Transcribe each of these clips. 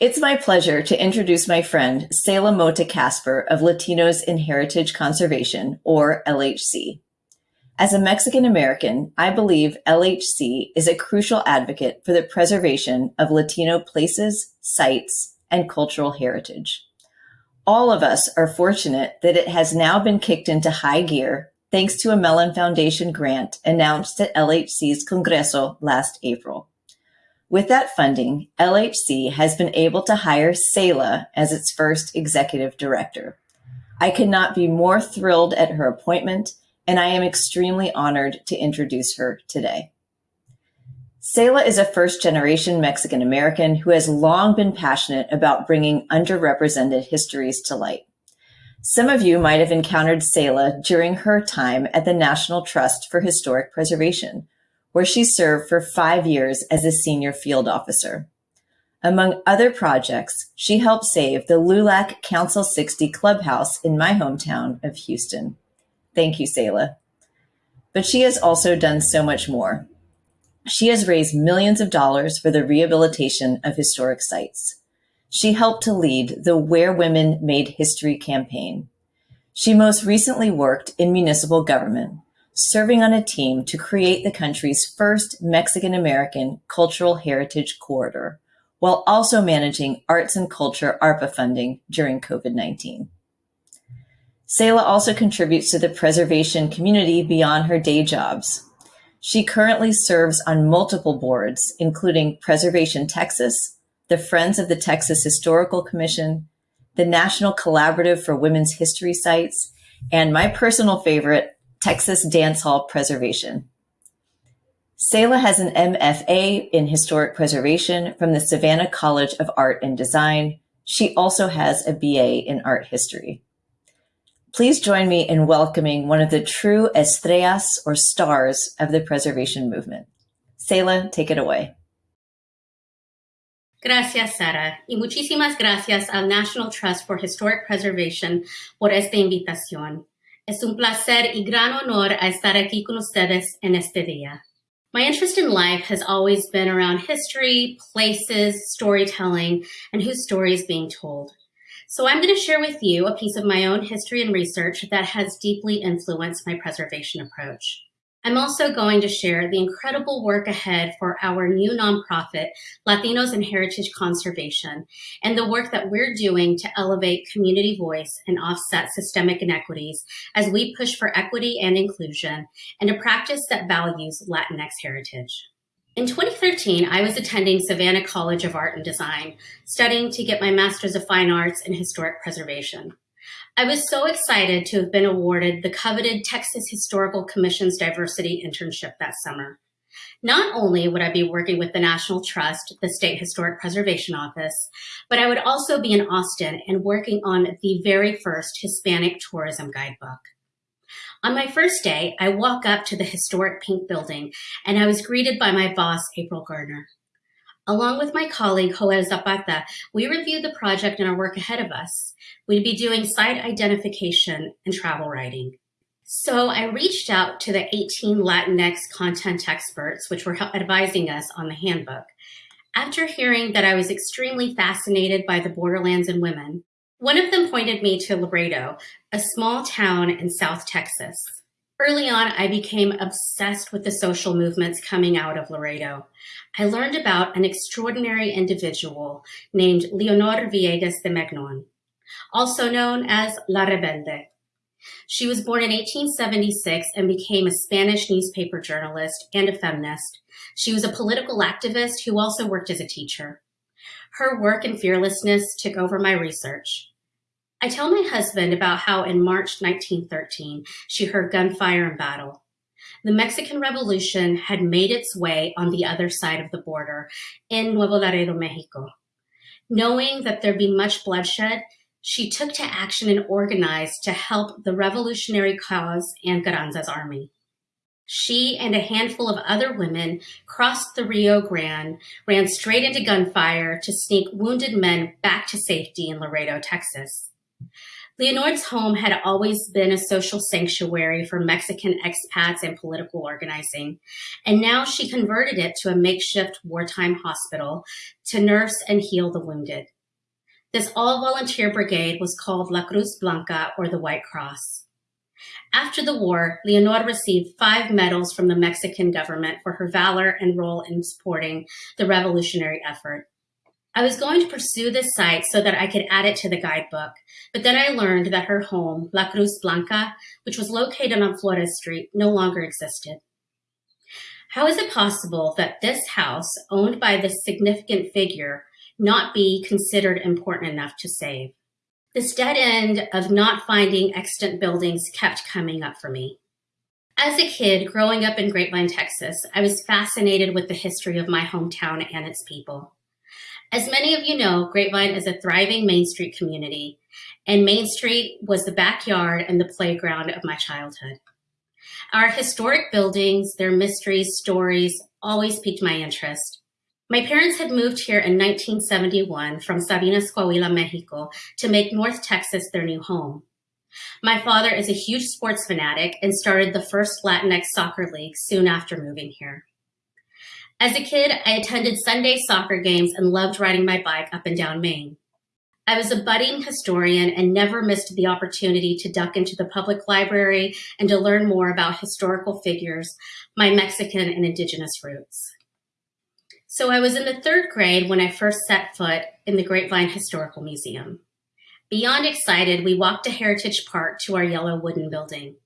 It's my pleasure to introduce my friend, Sehila Mota Casper of Latinos in Heritage Conservation, or LHC. As a Mexican American, I believe LHC is a crucial advocate for the preservation of Latino places, sites, and cultural heritage. All of us are fortunate that it has now been kicked into high gear thanks to a Mellon Foundation grant announced at LHC's Congreso last April. With that funding, LHC has been able to hire Sehila as its first executive director. I could not be more thrilled at her appointment, and I am extremely honored to introduce her today. Sehila is a first generation Mexican American who has long been passionate about bringing underrepresented histories to light. Some of you might have encountered Sehila during her time at the National Trust for Historic Preservation, where she served for five years as a senior field officer. Among other projects, she helped save the LULAC Council 60 clubhouse in my hometown of Houston. Thank you, Sehila. But she has also done so much more. She has raised millions of dollars for the rehabilitation of historic sites. She helped to lead the Where Women Made History campaign. She most recently worked in municipal government, serving on a team to create the country's first Mexican-American cultural heritage corridor, while also managing arts and culture ARPA funding during COVID-19. Sehila also contributes to the preservation community beyond her day jobs. She currently serves on multiple boards, including Preservation Texas, the Friends of the Texas Historical Commission, the National Collaborative for Women's History Sites, and my personal favorite, Texas Dance Hall Preservation. Sehila has an MFA in Historic Preservation from the Savannah College of Art and Design. She also has a BA in Art History. Please join me in welcoming one of the true estrellas or stars of the preservation movement. Sehila, take it away. Gracias, Sara, y muchísimas gracias al National Trust for Historic Preservation por esta invitación. Es un placer y gran honor estar aquí con ustedes en este día. My interest in life has always been around history, places, storytelling, and whose story is being told. So I'm going to share with you a piece of my own history and research that has deeply influenced my preservation approach. I'm also going to share the incredible work ahead for our new nonprofit, Latinos in Heritage Conservation, and the work that we're doing to elevate community voice and offset systemic inequities as we push for equity and inclusion and a practice that values Latinx heritage. In 2013, I was attending Savannah College of Art and Design, studying to get my Master's of Fine Arts in Historic Preservation. I was so excited to have been awarded the coveted Texas Historical Commission's diversity internship that summer. Not only would I be working with the National Trust, the State Historic Preservation Office, but I would also be in Austin and working on the very first Hispanic tourism guidebook. On my first day, I walk up to the historic pink building and I was greeted by my boss, April Gardner. Along with my colleague, Joel Zapata, we reviewed the project and our work ahead of us. We'd be doing site identification and travel writing. So I reached out to the 18 Latinx content experts, which were advising us on the handbook. After hearing that I was extremely fascinated by the borderlands and women, one of them pointed me to Laredo, a small town in South Texas. Early on, I became obsessed with the social movements coming out of Laredo. I learned about an extraordinary individual named Leonor Villegas de Magnon, also known as La Rebelde. She was born in 1876 and became a Spanish newspaper journalist and a feminist. She was a political activist who also worked as a teacher. Her work and fearlessness took over my research. I tell my husband about how in March 1913, she heard gunfire in battle. The Mexican Revolution had made its way on the other side of the border in Nuevo Laredo, Mexico. Knowing that there'd be much bloodshed, she took to action and organized to help the revolutionary cause and Carranza's army. She and a handful of other women crossed the Rio Grande, ran straight into gunfire to sneak wounded men back to safety in Laredo, Texas. Leonor's home had always been a social sanctuary for Mexican expats and political organizing, and now she converted it to a makeshift wartime hospital to nurse and heal the wounded. This all-volunteer brigade was called La Cruz Blanca, or the White Cross. After the war, Leonor received five medals from the Mexican government for her valor and role in supporting the revolutionary effort. I was going to pursue this site so that I could add it to the guidebook, but then I learned that her home, La Cruz Blanca, which was located on Flores Street, no longer existed. How is it possible that this house, owned by this significant figure, not be considered important enough to save? This dead end of not finding extant buildings kept coming up for me. As a kid growing up in Grapevine, Texas, I was fascinated with the history of my hometown and its people. As many of you know, Grapevine is a thriving Main Street community, and Main Street was the backyard and the playground of my childhood. Our historic buildings, their mysteries, stories, always piqued my interest. My parents had moved here in 1971 from Sabinas, Coahuila, Mexico, to make North Texas their new home. My father is a huge sports fanatic and started the first Latinx soccer league soon after moving here. As a kid, I attended Sunday soccer games and loved riding my bike up and down Main. I was a budding historian and never missed the opportunity to duck into the public library and to learn more about historical figures, my Mexican and indigenous roots. So I was in the third grade when I first set foot in the Grapevine Historical Museum. Beyond excited, we walked to Heritage Park to our yellow wooden building.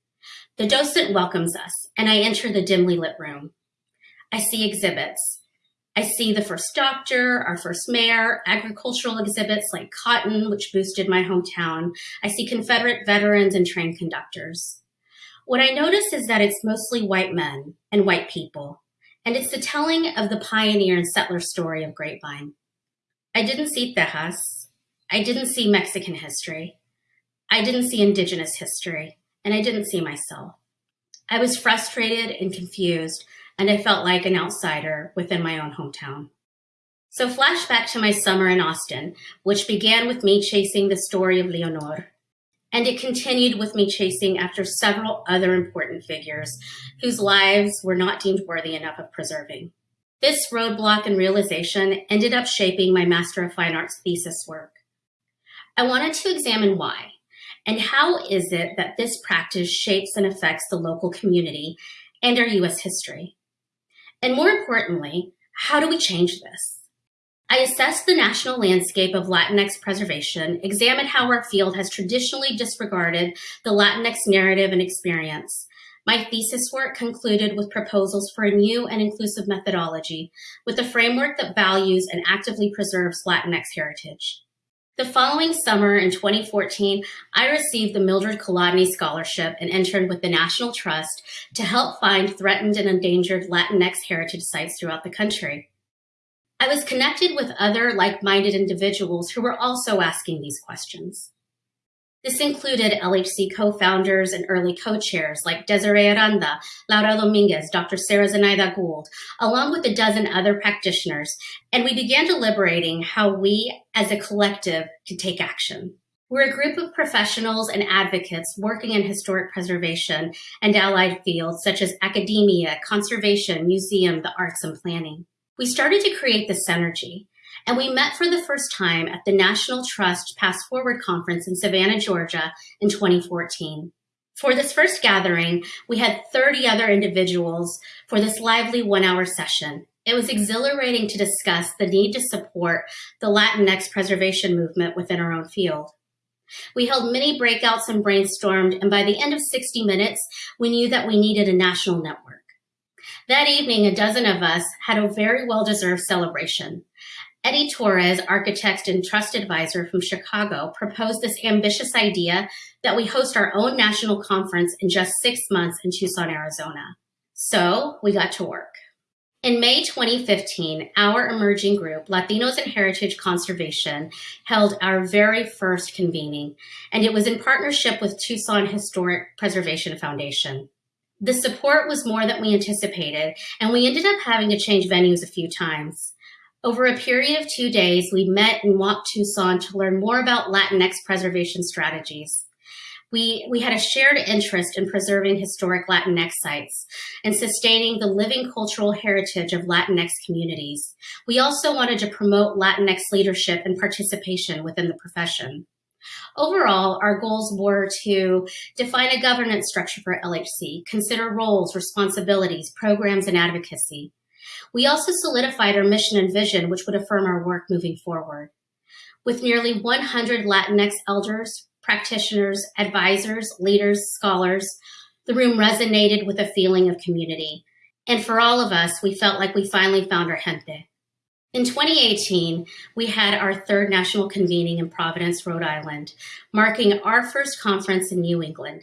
The docent welcomes us, and I enter the dimly lit room. I see exhibits. I see the first doctor, our first mayor, agricultural exhibits like cotton, which boosted my hometown. I see Confederate veterans and train conductors. What I notice is that it's mostly white men and white people, and it's the telling of the pioneer and settler story of Grapevine. I didn't see Tejas. I didn't see Mexican history. I didn't see indigenous history, and I didn't see myself. I was frustrated and confused and I felt like an outsider within my own hometown. So flashback to my summer in Austin, which began with me chasing the story of Leonor, and it continued with me chasing after several other important figures whose lives were not deemed worthy enough of preserving. This roadblock and realization ended up shaping my Master of Fine Arts thesis work. I wanted to examine why, and how is it that this practice shapes and affects the local community and our U.S. history. And more importantly, how do we change this? I assessed the national landscape of Latinx preservation, examined how our field has traditionally disregarded the Latinx narrative and experience. My thesis work concluded with proposals for a new and inclusive methodology with a framework that values and actively preserves Latinx heritage. The following summer in 2014, I received the Mildred Kolodny Scholarship and interned with the National Trust to help find threatened and endangered Latinx heritage sites throughout the country. I was connected with other like-minded individuals who were also asking these questions. This included LHC co-founders and early co-chairs like Desiree Aranda, Laura Dominguez, Dr. Sarah Zenaida Gould, along with a dozen other practitioners, and we began deliberating how we as a collective could take action. We're a group of professionals and advocates working in historic preservation and allied fields such as academia, conservation, museum, the arts, and planning. We started to create this synergy and we met for the first time at the National Trust PastForward Conference in Savannah, Georgia in 2014. For this first gathering, we had 30 other individuals for this lively one hour session. It was exhilarating to discuss the need to support the Latinx preservation movement within our own field. We held many breakouts and brainstormed, and by the end of 60 minutes, we knew that we needed a national network. That evening, a dozen of us had a very well-deserved celebration. Eddie Torres, architect and trust advisor from Chicago, proposed this ambitious idea that we host our own national conference in just six months in Tucson, Arizona. So we got to work. In May 2015, our emerging group, Latinos in Heritage Conservation, held our very first convening, and it was in partnership with Tucson Historic Preservation Foundation. The support was more than we anticipated, and we ended up having to change venues a few times. Over a period of two days, we met and walked Tucson to learn more about Latinx preservation strategies. We, we had a shared interest in preserving historic Latinx sites and sustaining the living cultural heritage of Latinx communities. We also wanted to promote Latinx leadership and participation within the profession. Overall, our goals were to define a governance structure for LHC, consider roles, responsibilities, programs, and advocacy. We also solidified our mission and vision, which would affirm our work moving forward. With nearly 100 Latinx elders, practitioners, advisors, leaders, scholars, the room resonated with a feeling of community. And for all of us, we felt like we finally found our gente. In 2018, we had our third national convening in Providence, Rhode Island, marking our first conference in New England.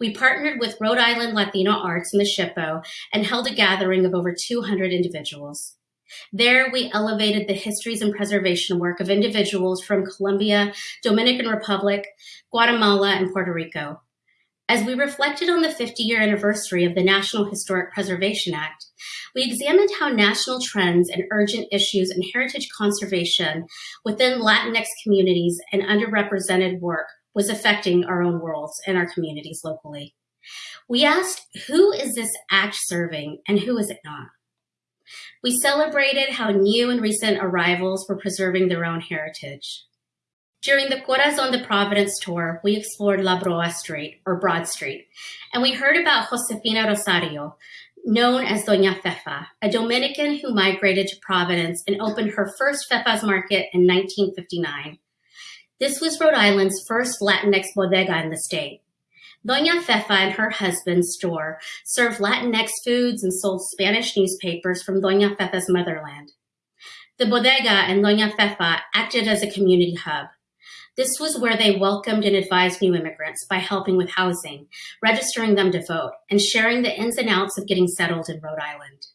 We partnered with Rhode Island Latino Arts and the SHPO and held a gathering of over 200 individuals. There, we elevated the histories and preservation work of individuals from Colombia, Dominican Republic, Guatemala, and Puerto Rico. As we reflected on the 50 year anniversary of the National Historic Preservation Act, we examined how national trends and urgent issues in heritage conservation within Latinx communities and underrepresented work was affecting our own worlds and our communities locally. We asked, who is this act serving and who is it not? We celebrated how new and recent arrivals were preserving their own heritage. During the Corazon de Providence tour, we explored La Broa Street, or Broad Street, and we heard about Josefina Rosario, known as Doña Fefa, a Dominican who migrated to Providence and opened her first Fefa's Market in 1959. This was Rhode Island's first Latinx bodega in the state. Doña Fefa and her husband's store served Latinx foods and sold Spanish newspapers from Doña Fefa's motherland. The bodega and Doña Fefa acted as a community hub. This was where they welcomed and advised new immigrants by helping with housing, registering them to vote, and sharing the ins and outs of getting settled in Rhode Island.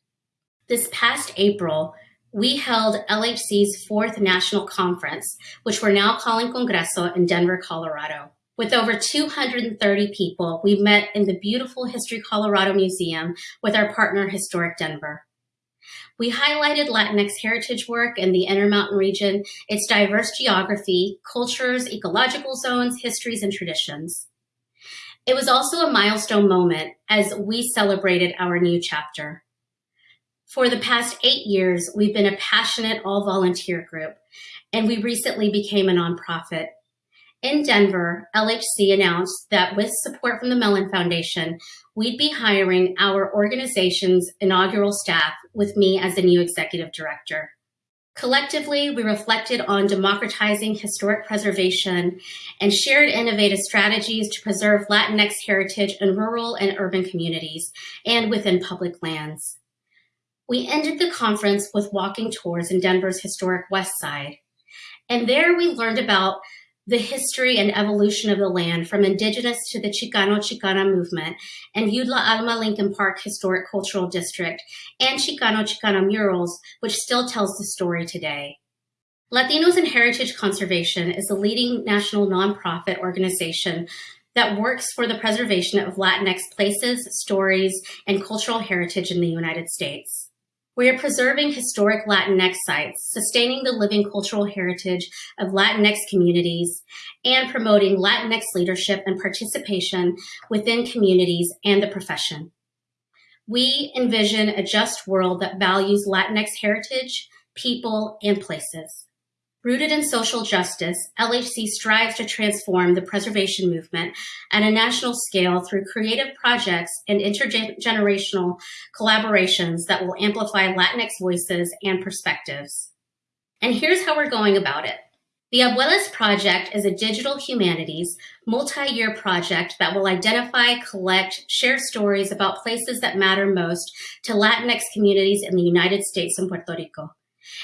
This past April, we held LHC's fourth national conference, which we're now calling Congreso in Denver, Colorado. With over 230 people, we met in the beautiful History Colorado Museum with our partner Historic Denver. We highlighted Latinx heritage work in the Intermountain region, its diverse geography, cultures, ecological zones, histories, and traditions. It was also a milestone moment as we celebrated our new chapter. For the past eight years, we've been a passionate all volunteer group, and we recently became a nonprofit. In Denver, LHC announced that with support from the Mellon Foundation, we'd be hiring our organization's inaugural staff with me as the new executive director. Collectively, we reflected on democratizing historic preservation and shared innovative strategies to preserve Latinx heritage in rural and urban communities and within public lands. We ended the conference with walking tours in Denver's historic West Side. And there we learned about the history and evolution of the land from indigenous to the Chicano Chicana movement and Yudla Alma Lincoln Park Historic Cultural District and Chicano Chicana murals, which still tells the story today. Latinos in Heritage Conservation is the leading national nonprofit organization that works for the preservation of Latinx places, stories, and cultural heritage in the United States. We are preserving historic Latinx sites, sustaining the living cultural heritage of Latinx communities, and promoting Latinx leadership and participation within communities and the profession. We envision a just world that values Latinx heritage, people, and places. Rooted in social justice, LHC strives to transform the preservation movement at a national scale through creative projects and intergenerational collaborations that will amplify Latinx voices and perspectives. And here's how we're going about it. The Abuelas Project is a digital humanities multi-year project that will identify, collect, share stories about places that matter most to Latinx communities in the United States and Puerto Rico.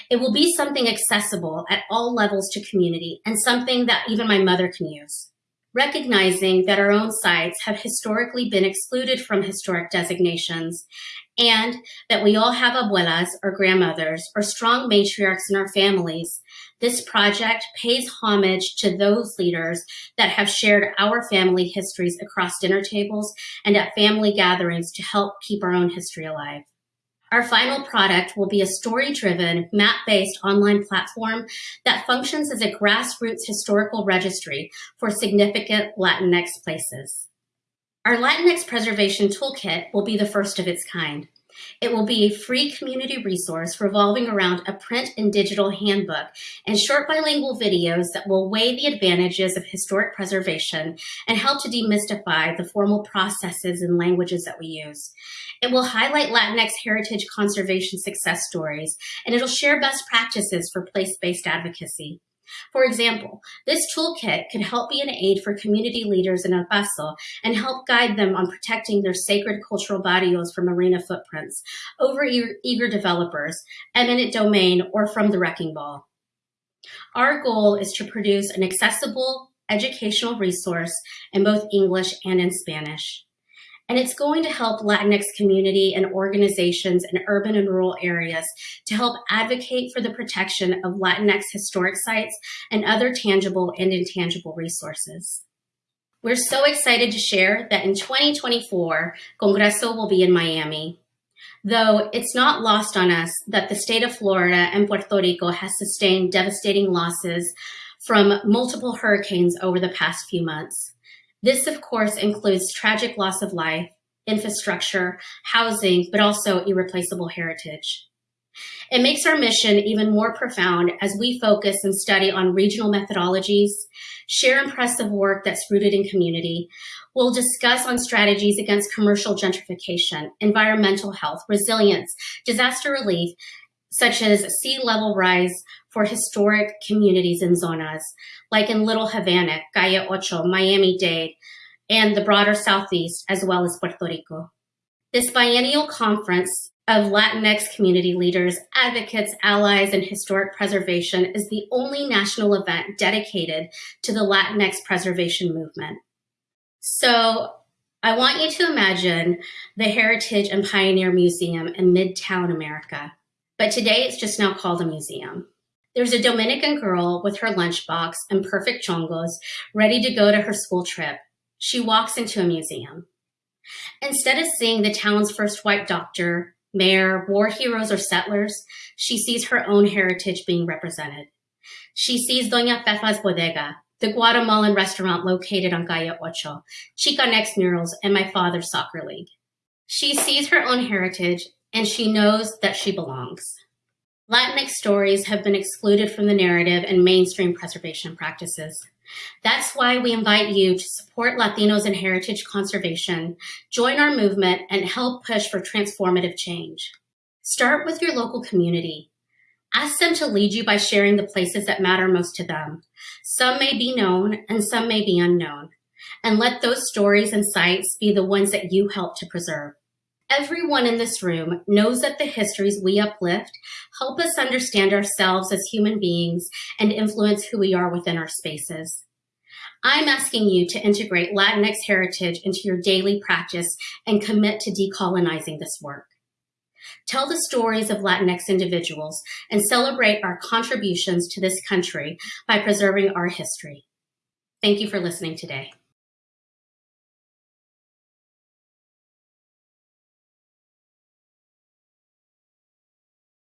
It will be something accessible at all levels to community and something that even my mother can use. Recognizing that our own sites have historically been excluded from historic designations and that we all have abuelas or grandmothers or strong matriarchs in our families, this project pays homage to those leaders that have shared our family histories across dinner tables and at family gatherings to help keep our own history alive. Our final product will be a story-driven, map-based online platform that functions as a grassroots historical registry for significant Latinx places. Our Latinx Preservation Toolkit will be the first of its kind. It will be a free community resource revolving around a print and digital handbook and short bilingual videos that will weigh the advantages of historic preservation and help to demystify the formal processes and languages that we use. It will highlight Latinx heritage conservation success stories, and it'll share best practices for place-based advocacy. For example, this toolkit could help be an aid for community leaders in El Paso and help guide them on protecting their sacred cultural barrios from arena footprints over eager developers, eminent domain, or from the wrecking ball. Our goal is to produce an accessible educational resource in both English and in Spanish and it's going to help Latinx community and organizations in urban and rural areas to help advocate for the protection of Latinx historic sites and other tangible and intangible resources. We're so excited to share that in 2024, Congreso will be in Miami. Though it's not lost on us that the state of Florida and Puerto Rico has sustained devastating losses from multiple hurricanes over the past few months. This, of course, includes tragic loss of life, infrastructure, housing, but also irreplaceable heritage. It makes our mission even more profound as we focus and study on regional methodologies, share impressive work that's rooted in community. We'll discuss on strategies against commercial gentrification, environmental health, resilience, disaster relief, such as sea level rise for historic communities and zonas, like in Little Havana, Calle Ocho, Miami-Dade, and the broader Southeast, as well as Puerto Rico. This biennial conference of Latinx community leaders, advocates, allies, and historic preservation is the only national event dedicated to the Latinx preservation movement. So I want you to imagine the Heritage and Pioneer Museum in Midtown America, but today it's just now called a museum. There's a Dominican girl with her lunchbox and perfect chongos ready to go to her school trip. She walks into a museum. Instead of seeing the town's first white doctor, mayor, war heroes, or settlers, she sees her own heritage being represented. She sees Doña Fefa's Bodega, the Guatemalan restaurant located on Calle Ocho, Chicanx murals, and my father's soccer league. She sees her own heritage and she knows that she belongs. Latinx stories have been excluded from the narrative and mainstream preservation practices. That's why we invite you to support Latinos in heritage conservation, join our movement, and help push for transformative change. Start with your local community. Ask them to lead you by sharing the places that matter most to them. Some may be known and some may be unknown. And let those stories and sites be the ones that you help to preserve. Everyone in this room knows that the histories we uplift help us understand ourselves as human beings and influence who we are within our spaces. I'm asking you to integrate Latinx heritage into your daily practice and commit to decolonizing this work. Tell the stories of Latinx individuals and celebrate our contributions to this country by preserving our history. Thank you for listening today.